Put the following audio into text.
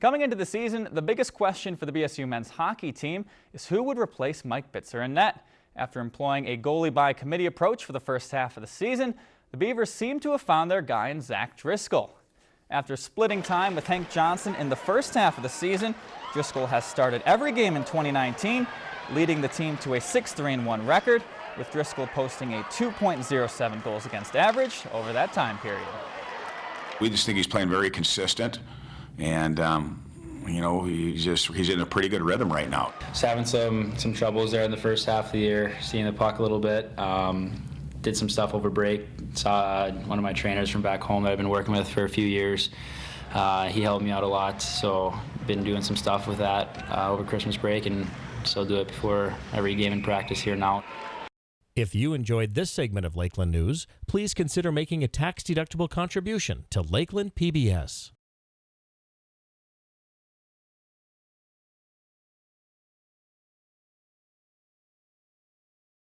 Coming into the season, the biggest question for the BSU men's hockey team is who would replace Mike Bitzer in net. After employing a goalie by committee approach for the first half of the season, the Beavers seem to have found their guy in Zach Driscoll. After splitting time with Hank Johnson in the first half of the season, Driscoll has started every game in 2019, leading the team to a 6-3-1 record, with Driscoll posting a 2.07 goals against average over that time period. We just think he's playing very consistent and um, you know he's just he's in a pretty good rhythm right now. Just having some some troubles there in the first half of the year, seeing the puck a little bit. Um, did some stuff over break. Saw uh, one of my trainers from back home that I've been working with for a few years. Uh, he helped me out a lot, so been doing some stuff with that uh, over Christmas break, and still do it before every game in practice here now. If you enjoyed this segment of Lakeland News, please consider making a tax-deductible contribution to Lakeland PBS.